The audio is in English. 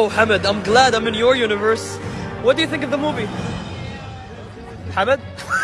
Oh, Hamid, I'm glad I'm in your universe. What do you think of the movie? Hamid?